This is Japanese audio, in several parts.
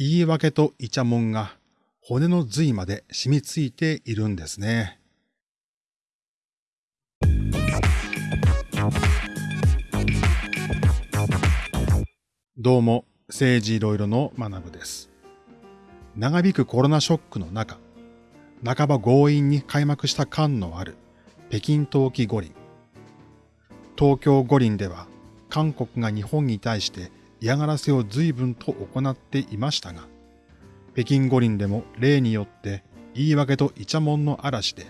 言い訳とイチャモンが骨の髄まで染みついているんですね。どうも、政治いろいろの学部です。長引くコロナショックの中、半ば強引に開幕した感のある北京冬季五輪。東京五輪では韓国が日本に対して嫌がらせを随分と行っていましたが、北京五輪でも例によって言い訳とイチャモンの嵐で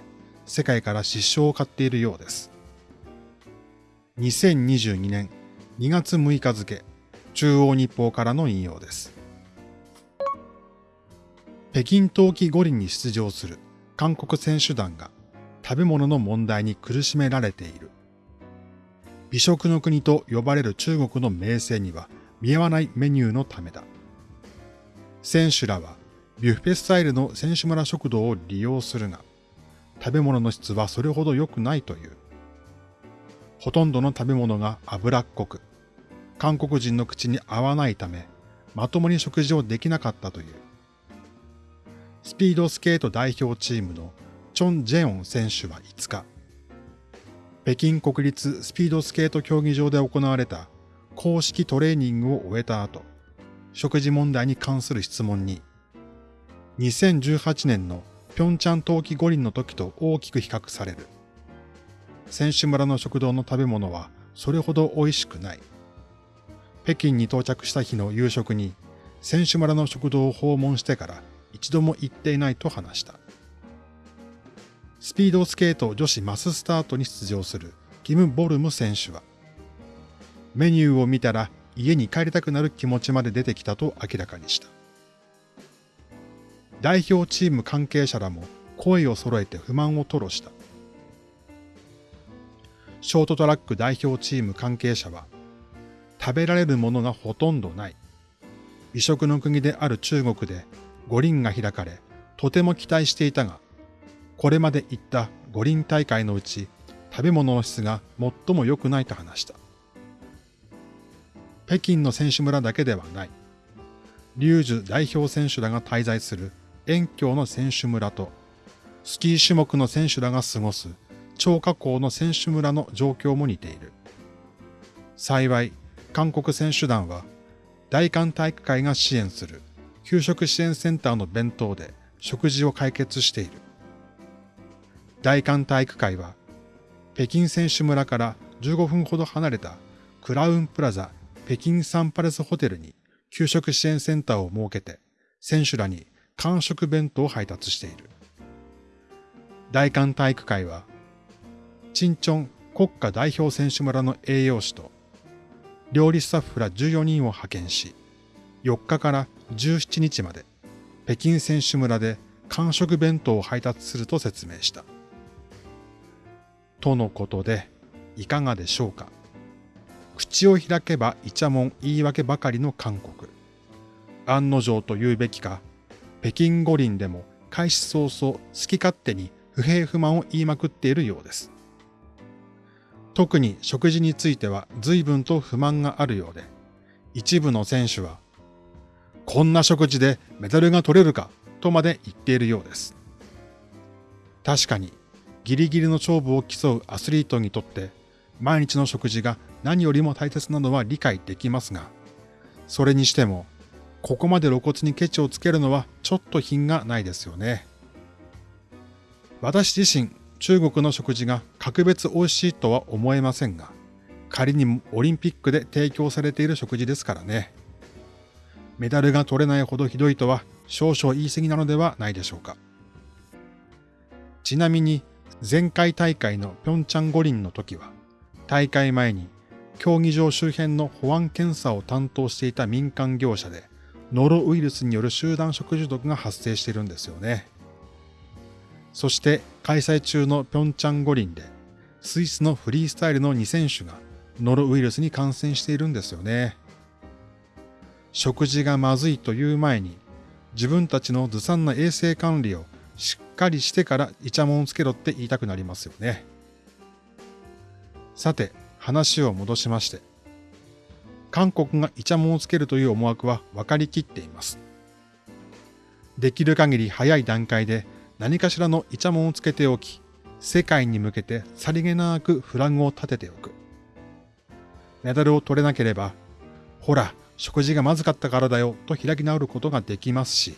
世界から失笑を買っているようです。2022年2月6日付、中央日報からの引用です。北京冬季五輪に出場する韓国選手団が食べ物の問題に苦しめられている。美食の国と呼ばれる中国の名声には見合わないメニューのためだ。選手らはビュッフェスタイルの選手村食堂を利用するが、食べ物の質はそれほど良くないという。ほとんどの食べ物が脂っこく、韓国人の口に合わないため、まともに食事をできなかったという。スピードスケート代表チームのチョン・ジェヨン選手は5日、北京国立スピードスケート競技場で行われた公式トレーニングを終えた後、食事問題に関する質問に、2018年の平昌冬季五輪の時と大きく比較される。選手村の食堂の食べ物はそれほど美味しくない。北京に到着した日の夕食に選手村の食堂を訪問してから一度も行っていないと話した。スピードスケート女子マススタートに出場するキム・ボルム選手は、メニューを見たら家に帰りたくなる気持ちまで出てきたと明らかにした。代表チーム関係者らも声を揃えて不満を吐露した。ショートトラック代表チーム関係者は、食べられるものがほとんどない。美食の国である中国で五輪が開かれ、とても期待していたが、これまで行った五輪大会のうち、食べ物の質が最も良くないと話した。北京の選手村だけではない。リュージュ代表選手らが滞在する遠京の選手村と、スキー種目の選手らが過ごす超過校の選手村の状況も似ている。幸い、韓国選手団は、大韓体育会が支援する給食支援センターの弁当で食事を解決している。大韓体育会は、北京選手村から15分ほど離れたクラウンプラザ北京サンパレスホテルに給食支援センターを設けて、選手らに完食弁当を配達している。大韓体育会は、チンチョン国家代表選手村の栄養士と、料理スタッフら14人を派遣し、4日から17日まで北京選手村で完食弁当を配達すると説明した。とのことで、いかがでしょうか？口を開けばイチャモン言い訳ばかりの韓国。案の定と言うべきか、北京五輪でも開始早々好き勝手に不平不満を言いまくっているようです。特に食事については随分と不満があるようで、一部の選手は、こんな食事でメダルが取れるかとまで言っているようです。確かにギリギリの勝負を競うアスリートにとって毎日の食事が何よりも大切なのは理解できますが、それにしても、ここまで露骨にケチをつけるのはちょっと品がないですよね。私自身、中国の食事が格別美味しいとは思えませんが、仮にもオリンピックで提供されている食事ですからね。メダルが取れないほどひどいとは少々言い過ぎなのではないでしょうか。ちなみに前回大会のピョンチャン五輪の時は、大会前に競技場周辺の保安検査を担当していた民間業者で、ノロウイルスによる集団食中毒が発生しているんですよね。そして開催中のピョンチャン五輪で、スイスのフリースタイルの2選手がノロウイルスに感染しているんですよね。食事がまずいという前に、自分たちのずさんな衛生管理をしっかりしてからイチャモンをつけろって言いたくなりますよね。さて、話を戻しまして、韓国がイチャモンをつけるという思惑は分かりきっています。できる限り早い段階で何かしらのイチャモンをつけておき、世界に向けてさりげなくフラグを立てておく。メダルを取れなければ、ほら、食事がまずかったからだよと開き直ることができますし、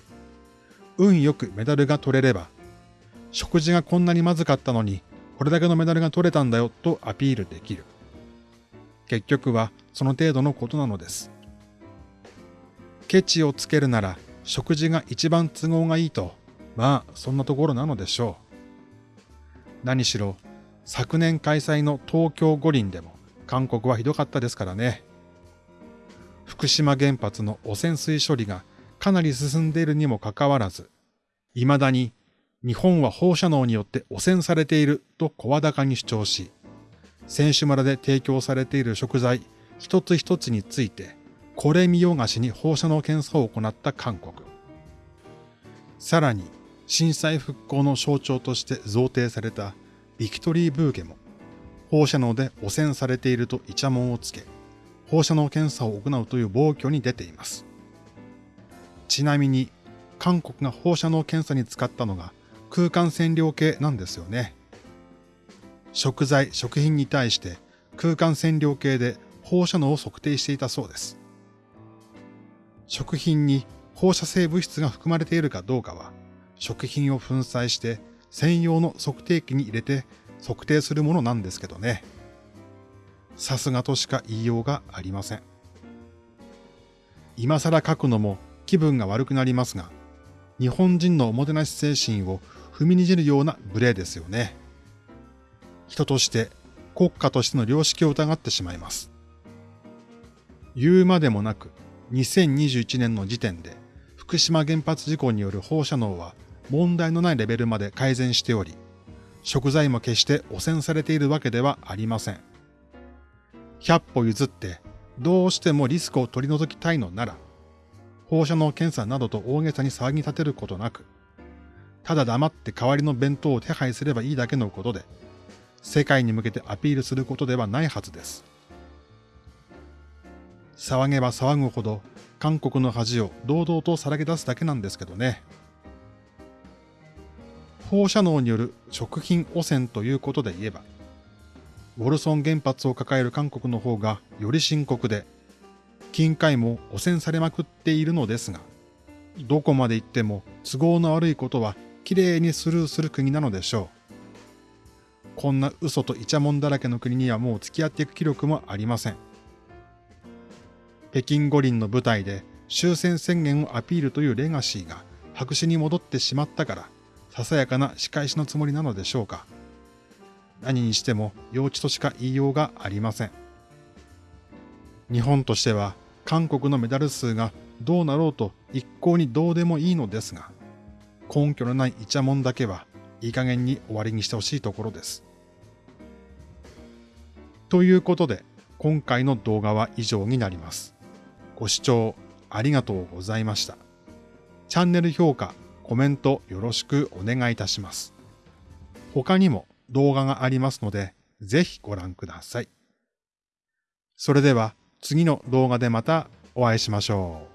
運よくメダルが取れれば、食事がこんなにまずかったのに、これだけのメダルが取れたんだよとアピールできる。結局はその程度のことなのです。ケチをつけるなら食事が一番都合がいいと、まあそんなところなのでしょう。何しろ昨年開催の東京五輪でも韓国はひどかったですからね。福島原発の汚染水処理がかなり進んでいるにもかかわらず、未だに日本は放射能によって汚染されていると声高に主張し、選手村で提供されている食材一つ一つについて、これ見よがしに放射能検査を行った韓国。さらに、震災復興の象徴として贈呈されたビクトリーブーケも、放射能で汚染されているとイチャモンをつけ、放射能検査を行うという暴挙に出ています。ちなみに、韓国が放射能検査に使ったのが空間線量計なんですよね。食材、食品に対して空間線量計で放射能を測定していたそうです。食品に放射性物質が含まれているかどうかは、食品を粉砕して専用の測定器に入れて測定するものなんですけどね。さすがとしか言いようがありません。今更書くのも気分が悪くなりますが、日本人のおもてなし精神を踏みにじるような無礼ですよね。人として国家としての良識を疑ってしまいます。言うまでもなく、2021年の時点で福島原発事故による放射能は問題のないレベルまで改善しており、食材も決して汚染されているわけではありません。100歩譲ってどうしてもリスクを取り除きたいのなら、放射能検査などと大げさに騒ぎ立てることなく、ただ黙って代わりの弁当を手配すればいいだけのことで、世界に向けてアピールすることではないはずです。騒げば騒ぐほど韓国の恥を堂々とさらけ出すだけなんですけどね。放射能による食品汚染ということで言えば、ウォルソン原発を抱える韓国の方がより深刻で、近海も汚染されまくっているのですが、どこまで行っても都合の悪いことはきれいにスルーする国なのでしょう。こんな嘘とイチャモンだらけの国にはもう付き合っていく気力もありません。北京五輪の舞台で終戦宣言をアピールというレガシーが白紙に戻ってしまったから、ささやかな仕返しのつもりなのでしょうか。何にしても幼稚としか言いようがありません。日本としては韓国のメダル数がどうなろうと一向にどうでもいいのですが、根拠のないイチャモンだけはいい加減に終わりにしてほしいところです。ということで、今回の動画は以上になります。ご視聴ありがとうございました。チャンネル評価、コメントよろしくお願いいたします。他にも動画がありますので、ぜひご覧ください。それでは次の動画でまたお会いしましょう。